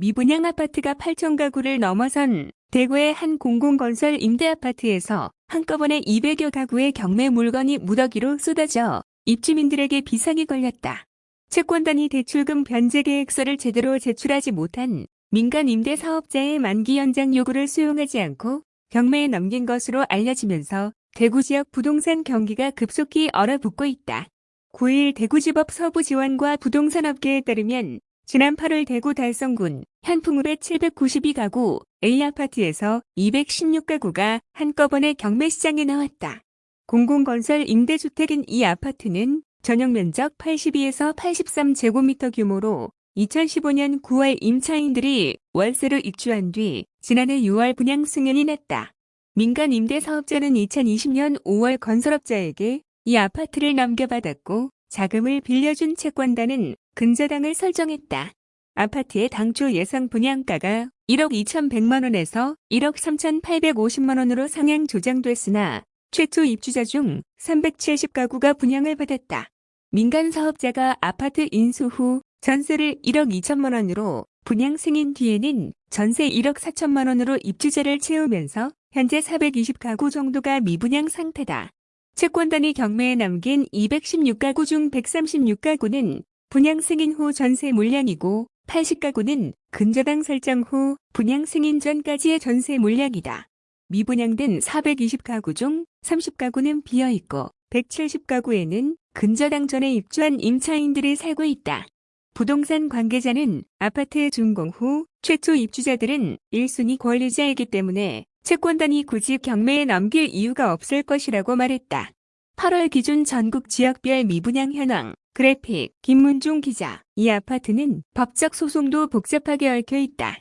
미분양 아파트가 8천 가구를 넘어선 대구의 한 공공건설 임대아파트에서 한꺼번에 200여 가구의 경매 물건이 무더기로 쏟아져 입주민들에게 비상이 걸렸다. 채권단이 대출금 변제 계획서를 제대로 제출하지 못한 민간 임대 사업자의 만기 연장 요구를 수용하지 않고 경매에 넘긴 것으로 알려지면서 대구 지역 부동산 경기가 급속히 얼어붙고 있다. 9일 대구지법 서부지원과 부동산업계에 따르면 지난 8월 대구 달성군 현풍읍의 792가구 A아파트에서 216가구가 한꺼번에 경매시장에 나왔다. 공공건설 임대주택인 이 아파트는 전용 면적 82에서 83제곱미터 규모로 2015년 9월 임차인들이 월세로 입주한 뒤 지난해 6월 분양 승인이 났다. 민간 임대 사업자는 2020년 5월 건설업자에게 이 아파트를 넘겨받았고 자금을 빌려준 채권단은 근저당을 설정했다. 아파트의 당초 예상 분양가가 1억 2,100만 원에서 1억 3,850만 원으로 상향 조정됐으나 최초 입주자 중 370가구가 분양을 받았다. 민간 사업자가 아파트 인수 후 전세를 1억 2천만 원으로 분양 승인 뒤에는 전세 1억 4천만 원으로 입주자를 채우면서 현재 420가구 정도가 미분양 상태다. 채권단이 경매에 남긴 216가구 중 136가구는 분양 승인 후 전세 물량이고 80가구는 근저당 설정 후 분양 승인 전까지의 전세 물량이다. 미분양된 420가구 중 30가구는 비어있고 170가구에는 근저당 전에 입주한 임차인들이 살고 있다. 부동산 관계자는 아파트 준공 후 최초 입주자들은 1순위 권리자이기 때문에 채권단이 굳이 경매에 넘길 이유가 없을 것이라고 말했다. 8월 기준 전국 지역별 미분양 현황 그래픽 김문중 기자 이 아파트는 법적 소송도 복잡하게 얽혀 있다.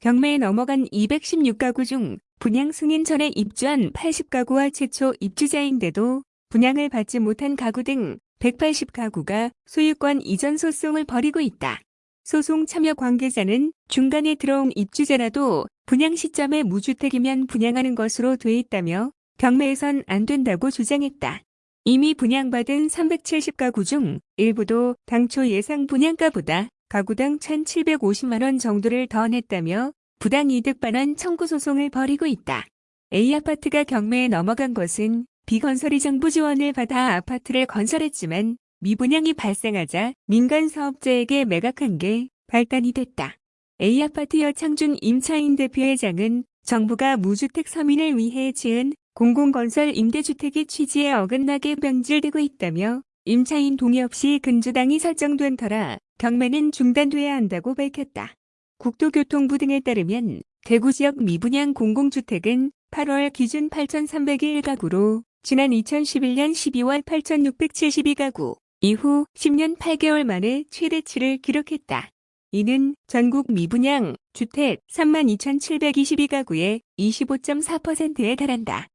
경매에 넘어간 216가구 중 분양 승인 전에 입주한 80가구와 최초 입주자인데도 분양을 받지 못한 가구 등 180가구가 소유권 이전 소송을 벌이고 있다. 소송 참여 관계자는 중간에 들어온 입주자라도 분양 시점에 무주택이면 분양하는 것으로 돼 있다며 경매에선 안 된다고 주장했다. 이미 분양받은 370가구 중 일부도 당초 예상 분양가보다 가구당 1,750만원 정도를 더 냈다며 부당이득 반환 청구 소송을 벌이고 있다. A아파트가 경매에 넘어간 것은 비건설이 정부 지원을 받아 아파트를 건설했지만 미분양이 발생하자 민간 사업자에게 매각한 게 발단이 됐다. A아파트 여 창준 임차인 대표회장은 정부가 무주택 서민을 위해 지은 공공건설 임대주택의 취지에 어긋나게 변질되고 있다며 임차인 동의 없이 근저당이 설정된 터라 경매는 중단돼야 한다고 밝혔다. 국토교통부 등에 따르면 대구 지역 미분양 공공주택은 8월 기준 8,301가구로 지난 2011년 12월 8,672가구 이후 10년 8개월 만에 최대치를 기록했다. 이는 전국 미분양 주택 32,722가구의 25.4%에 달한다.